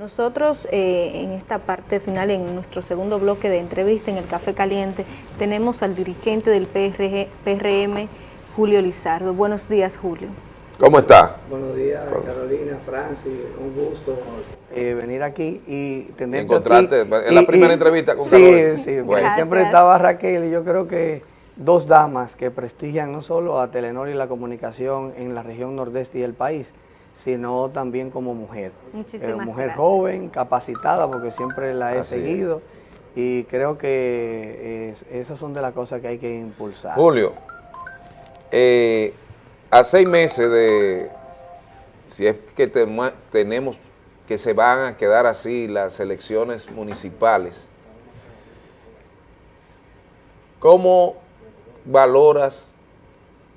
Nosotros eh, en esta parte final, en nuestro segundo bloque de entrevista en el Café Caliente, tenemos al dirigente del PRM, Julio Lizardo. Buenos días, Julio. ¿Cómo está? Buenos días, Carolina, Francis, un gusto eh, venir aquí y tener Encontrarte, en la primera entrevista con Carolina. Sí, sí, siempre estaba Raquel y yo creo que dos damas que prestigian no solo a Telenor y la comunicación en la región nordeste y el país, sino también como mujer. Muchísimas eh, Mujer joven, capacitada, porque siempre la he seguido. Y creo que esas son de las cosas que hay que impulsar. Julio, eh, a seis meses de, si es que tenemos que se van a quedar así las elecciones municipales, ¿cómo valoras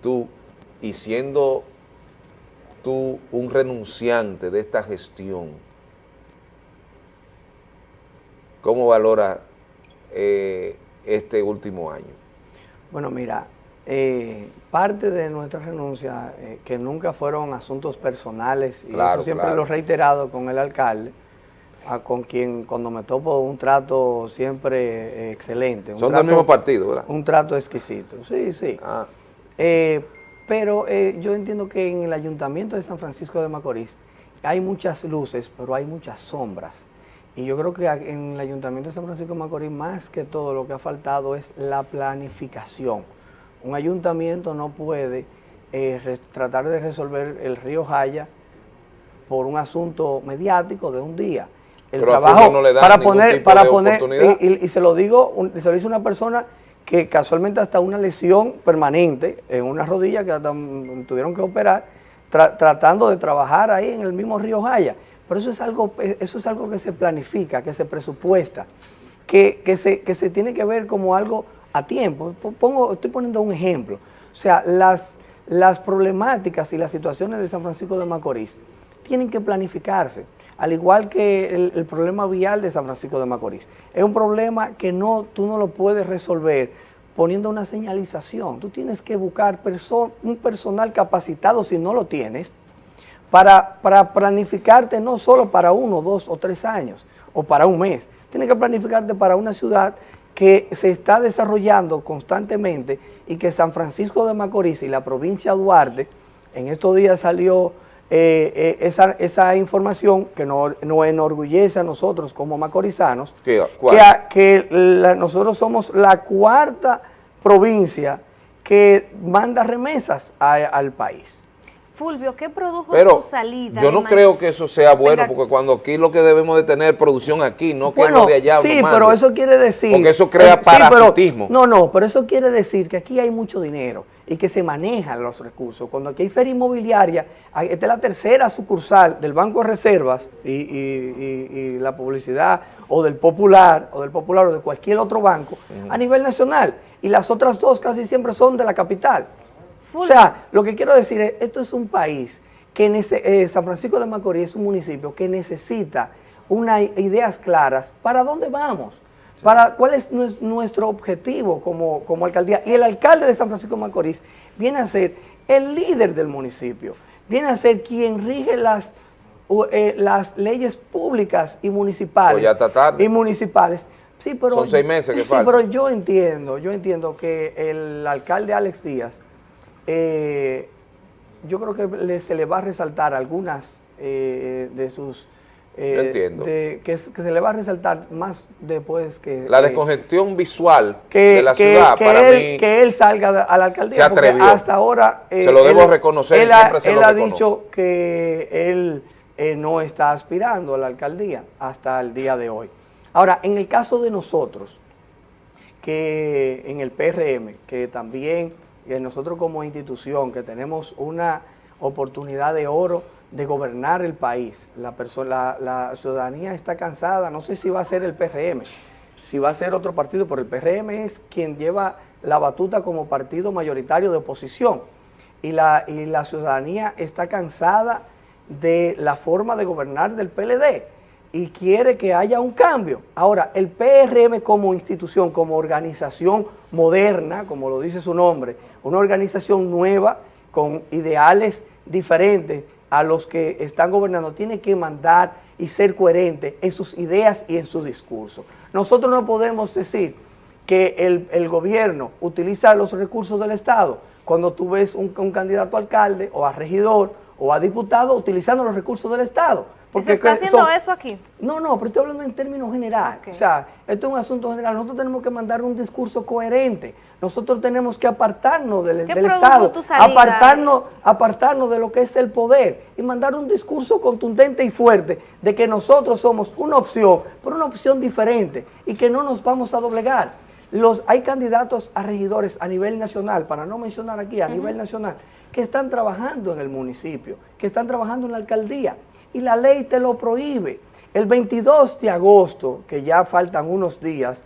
tú, y siendo tú un renunciante de esta gestión, ¿cómo valora eh, este último año? Bueno, mira, eh, parte de nuestra renuncia, eh, que nunca fueron asuntos personales, y eso siempre lo he reiterado con el alcalde, con quien cuando me topo un trato siempre excelente. Son del mismo partido, ¿verdad? Un trato exquisito, sí, sí. Ah. Pero eh, yo entiendo que en el Ayuntamiento de San Francisco de Macorís hay muchas luces, pero hay muchas sombras. Y yo creo que en el Ayuntamiento de San Francisco de Macorís, más que todo, lo que ha faltado es la planificación. Un ayuntamiento no puede eh, tratar de resolver el río Jaya por un asunto mediático de un día. El trabajo no le da para poner, para poner, y, y, se lo digo, se lo dice una persona que casualmente hasta una lesión permanente en una rodilla que tuvieron que operar, tratando de trabajar ahí en el mismo río Jaya. Pero eso es algo, eso es algo que se planifica, que se presupuesta, que, que, se, que se tiene que ver como algo a tiempo. Pongo, estoy poniendo un ejemplo. O sea, las, las problemáticas y las situaciones de San Francisco de Macorís tienen que planificarse al igual que el, problema vial de San Francisco de Macorís. Es un problema que no, tú no lo puedes resolver poniendo una señalización. Tú tienes que buscar un personal capacitado, si no lo tienes, para, para planificarte no solo para uno, dos o tres años, o para un mes. Tienes que planificarte para una ciudad que se está desarrollando constantemente y que San Francisco de Macorís y la provincia de Duarte, en estos días salió eh, eh, esa, esa, información que nos enorgullece a nosotros como macorizanos, que, que nosotros somos la cuarta provincia que manda remesas al país. Fulvio, ¿qué produjo tu salida? Yo no creo que eso sea bueno, porque cuando aquí lo que debemos de tener es producción aquí, no que lo de allá Sí, pero eso quiere decir... Porque eso crea parasitismo. no, no, pero eso quiere decir que aquí hay mucho dinero y que se manejan los recursos. Cuando aquí hay feria inmobiliaria, esta es la tercera sucursal del Banco de Reservas y, la publicidad o del Popular o del Popular o de cualquier otro banco a nivel nacional. Y las otras dos casi siempre son de la capital. O sea, lo que quiero decir es, esto es un país que eh, San Francisco de Macorís es un municipio que necesita unas ideas claras para dónde vamos para cuál es nuestro objetivo como, como, alcaldía. Y el alcalde de San Francisco de Macorís viene a ser el líder del municipio, viene a ser quien rige las, eh, las leyes públicas y municipales. Pues ya está tarde. Y municipales. Sí, pero, Son seis meses que sí, pero yo entiendo, yo entiendo que el alcalde Alex Díaz, eh, yo creo que se le va a resaltar algunas eh, de sus eh, entiendo. que, se le va a resaltar más después que... La descongestión visual de la ciudad, para él, Que él salga a la alcaldía, porque hasta ahora... se lo debo reconocer, él, siempre se él ha dicho que él eh, no está aspirando a la alcaldía hasta el día de hoy. Ahora, en el caso de nosotros, que en el PRM, que también nosotros como institución, que tenemos una oportunidad de oro de gobernar el país. La, la, ciudadanía está cansada, no sé si va a ser el PRM, si va a ser otro partido, pero el PRM es quien lleva la batuta como partido mayoritario de oposición. Y la, y la ciudadanía está cansada de la forma de gobernar del PLD y quiere que haya un cambio. Ahora, el PRM como institución, como organización moderna, como lo dice su nombre, una organización nueva, con ideales diferentes, a los que están gobernando, tiene que mandar y ser coherente en sus ideas y en su discurso. Nosotros no podemos decir que el, gobierno utiliza los recursos del Estado cuando tú ves un, un candidato a alcalde o a regidor o a diputado utilizando los recursos del Estado. Porque ¿Se está haciendo eso aquí? No, no, pero estoy hablando en términos generales. O sea, esto es un asunto general. Nosotros tenemos que mandar un discurso coherente. Nosotros tenemos que apartarnos del, Estado, apartarnos, apartarnos de lo que es el poder y mandar un discurso contundente y fuerte de que nosotros somos una opción, pero una opción diferente y que no nos vamos a doblegar. Los, hay candidatos a regidores a nivel nacional, para no mencionar aquí, a nivel nacional, que están trabajando en el municipio, que están trabajando en la alcaldía y la ley te lo prohíbe. El 22 de agosto, que ya faltan unos días,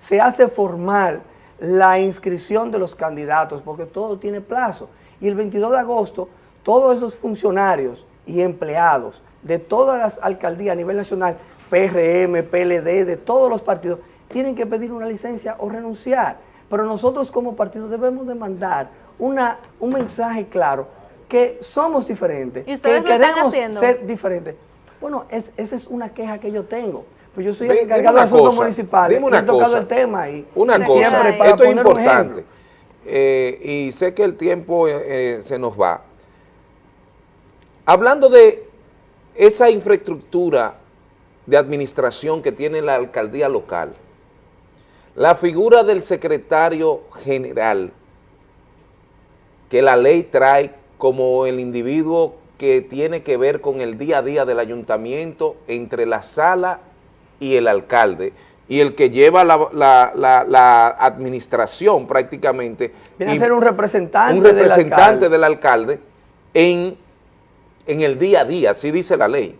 se hace formal la inscripción de los candidatos, porque todo tiene plazo. Y el 22 de agosto, todos esos funcionarios y empleados de todas las alcaldías a nivel nacional, PRM, PLD, de todos los partidos, tienen que pedir una licencia o renunciar. Pero nosotros como partido debemos de mandar una, un mensaje claro que somos diferentes, que queremos ser diferentes. Bueno, esa es una queja que yo tengo. Pues yo soy el encargado de asuntos municipales dime una he tocado el tema y una cosa, esto es importante eh, y sé que el tiempo eh, eh, se nos va. Hablando de esa infraestructura de administración que tiene la alcaldía local, la figura del secretario general que la ley trae como el individuo que tiene que ver con el día a día del ayuntamiento entre la sala y el alcalde y el que lleva la, administración prácticamente. Viene a ser un representante, un representante del alcalde, en, en el día a día, así dice la ley.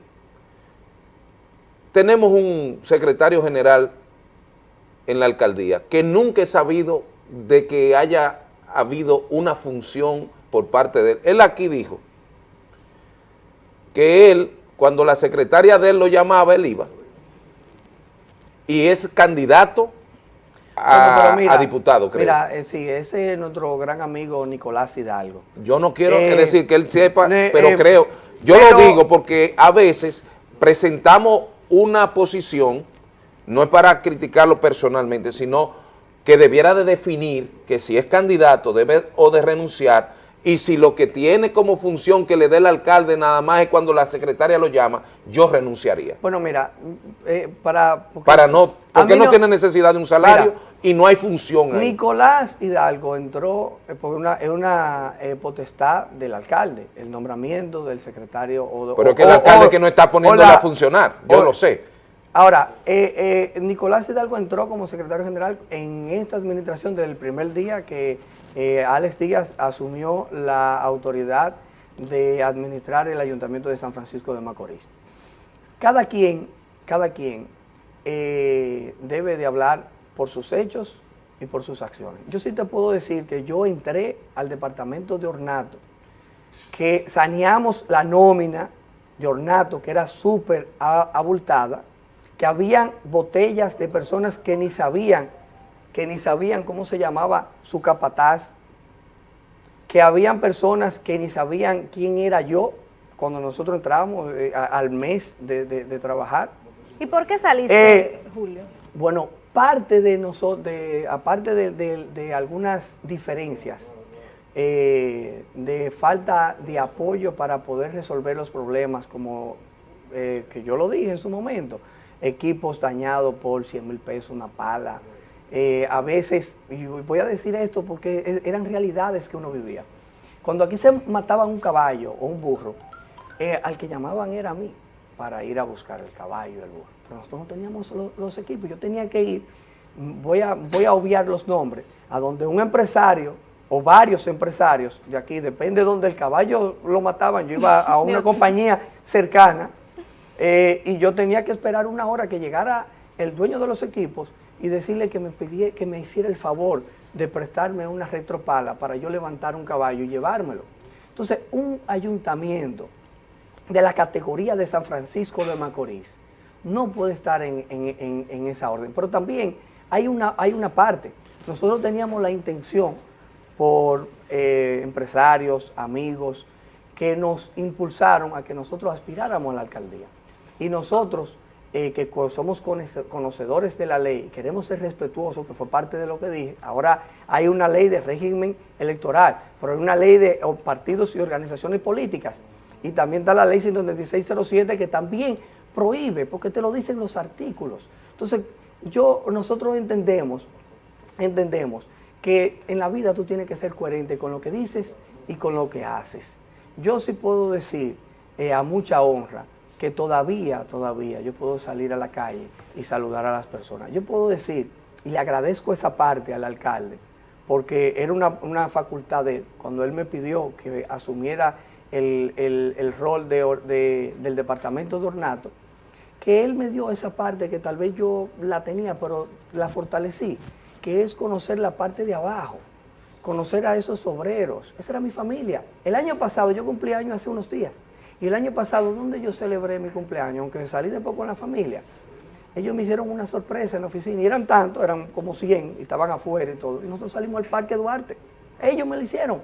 Tenemos un secretario general en la alcaldía que nunca he sabido de que haya habido una función por parte de él. Él aquí dijo que él, cuando la secretaria de él lo llamaba, él iba. Y es candidato a, diputado, creo. Mira, eh, sí, ese es nuestro gran amigo Nicolás Hidalgo. Yo no quiero eh, decir que él sepa, pero eh, creo, yo lo digo porque a veces presentamos una posición, no es para criticarlo personalmente, sino que debiera de definir que si es candidato debe o de renunciar y si lo que tiene como función que le dé el alcalde nada más es cuando la secretaria lo llama, yo renunciaría. Bueno, mira, eh, para... Para no, porque no, tiene necesidad de un salario y no hay función ahí. Nicolás Hidalgo entró eh, por una, en una eh, potestad del alcalde, el nombramiento del secretario o... Pero que el alcalde que no está poniéndola a funcionar, yo lo sé. Ahora, Nicolás Hidalgo entró como secretario general en esta administración desde el primer día que eh, Alex Díaz asumió la autoridad de administrar el Ayuntamiento de San Francisco de Macorís. Cada quien, cada quien eh, debe de hablar por sus hechos y por sus acciones. Yo sí te puedo decir que yo entré al departamento de ornato, que saneamos la nómina de ornato, que era súper abultada, que habían botellas de personas que ni sabían que ni sabían cómo se llamaba su capataz, que habían personas que ni sabían quién era yo cuando nosotros entrábamos eh, al mes de, trabajar. ¿Y por qué saliste, eh, Julio? Bueno, parte de nosotros, aparte de, algunas diferencias, eh, de falta de apoyo para poder resolver los problemas, como que yo lo dije en su momento, equipos dañados por 100 mil pesos, una pala, eh, a veces, y voy a decir esto porque e, eran realidades que uno vivía. Cuando aquí se mataba un caballo o un burro, eh, al que llamaban era a mí para ir a buscar el caballo el burro. Pero nosotros no teníamos los, equipos, yo tenía que ir, voy a, voy a obviar los nombres, a donde un empresario o varios empresarios de aquí, depende de donde el caballo lo mataban, yo iba a una compañía cercana eh, y yo tenía que esperar una hora que llegara el dueño de los equipos y decirle que me, pedía, que me hiciera el favor de prestarme una retropala para yo levantar un caballo y llevármelo. Entonces, un ayuntamiento de la categoría de San Francisco de Macorís no puede estar en, esa orden. Pero también hay una, hay una parte. Nosotros teníamos la intención por eh, empresarios, amigos, que nos impulsaron a que nosotros aspiráramos a la alcaldía. Y nosotros, eh, que somos conocedores de la ley, queremos ser respetuosos, que fue parte de lo que dije, ahora hay una ley de régimen electoral, pero hay una ley de partidos y organizaciones políticas, y también está la ley 19607 que también prohíbe, porque te lo dicen los artículos. Entonces, yo, nosotros entendemos, entendemos que en la vida tú tienes que ser coherente con lo que dices y con lo que haces. Yo sí puedo decir eh, a mucha honra que todavía, todavía yo puedo salir a la calle y saludar a las personas. Yo puedo decir, y le agradezco esa parte al alcalde, porque era una, facultad de él, cuando él me pidió que asumiera el, rol del departamento de ornato, que él me dio esa parte que tal vez yo la tenía, pero la fortalecí, que es conocer la parte de abajo, conocer a esos obreros. Esa era mi familia. El año pasado, yo cumplí años hace unos días, y el año pasado, donde yo celebré mi cumpleaños, aunque salí de poco con la familia, ellos me hicieron una sorpresa en la oficina, y eran tantos, eran como 100, y estaban afuera y todo, y nosotros salimos al Parque Duarte. Ellos me lo hicieron.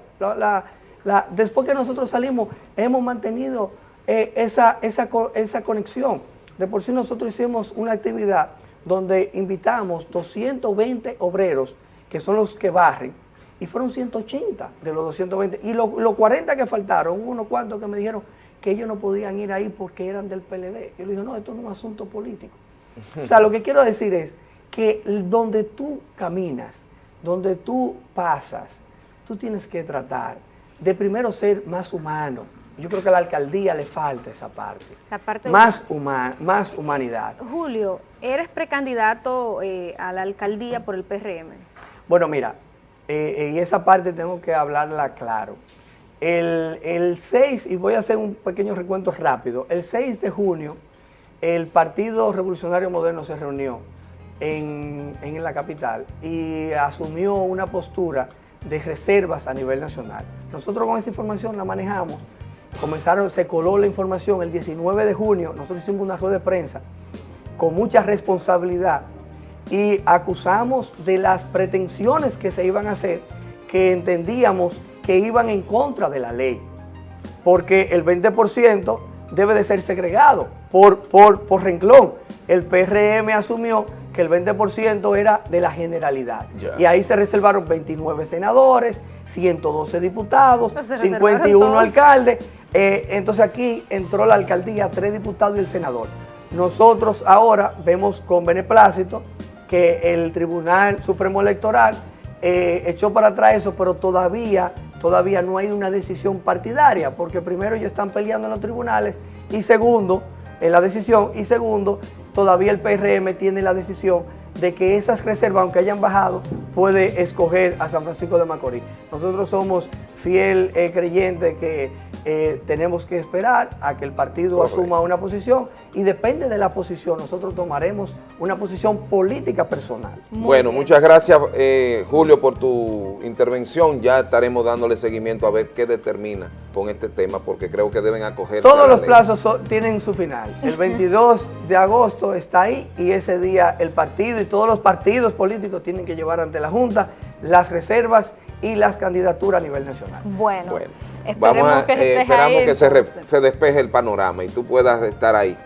después que nosotros salimos, hemos mantenido eh, esa, esa, esa conexión. De por sí nosotros hicimos una actividad donde invitamos 220 obreros, que son los que barren, y fueron 180 de los 220. Y los 40 que faltaron, unos cuantos que me dijeron que ellos no podían ir ahí porque eran del PLD. Yo le dije, no, esto no es un asunto político. o sea, lo que quiero decir es que donde tú caminas, donde tú pasas, tú tienes que tratar de primero ser más humano. Yo creo que a la alcaldía le falta esa parte. La parte más, más humanidad. Julio, ¿eres precandidato eh, a la alcaldía por el PRM? Bueno, mira, eh, eh, y esa parte tengo que hablarla claro. El, el, 6, y voy a hacer un pequeño recuento rápido, el 6 de junio el Partido Revolucionario Moderno se reunió en, en la capital y asumió una postura de reservas a nivel nacional. Nosotros con esa información la manejamos, comenzaron, se coló la información el 19 de junio, nosotros hicimos una rueda de prensa con mucha responsabilidad y acusamos de las pretensiones que se iban a hacer, que entendíamos que iban en contra de la ley, porque el 20% debe de ser segregado por, por, por renglón. El PRM asumió que el 20% era de la generalidad. Y ahí se reservaron 29 senadores, 112 diputados, 51 alcaldes. Eh, entonces aquí entró la alcaldía, tres diputados y el senador. Nosotros ahora vemos con beneplácito que el Tribunal Supremo Electoral eh, echó para atrás eso, pero todavía, todavía no hay una decisión partidaria, porque primero ellos están peleando en los tribunales y segundo, en la decisión, y segundo, todavía el PRM tiene la decisión de que esas reservas, aunque hayan bajado, puede escoger a San Francisco de Macorís. Nosotros somos fiel eh, creyente que eh, tenemos que esperar a que el partido asuma una posición y depende de la posición, nosotros tomaremos una posición política personal. bueno, muchas gracias eh, Julio por tu intervención, ya estaremos dándole seguimiento a ver qué determina con este tema, porque creo que deben acoger... Todos los plazos tienen su final, el 22 de agosto está ahí y ese día el partido y todos los partidos políticos tienen que llevar ante la Junta las reservas y las candidaturas a nivel nacional. Bueno, Vamos a, eh, esperamos que se, se despeje el panorama y tú puedas estar ahí.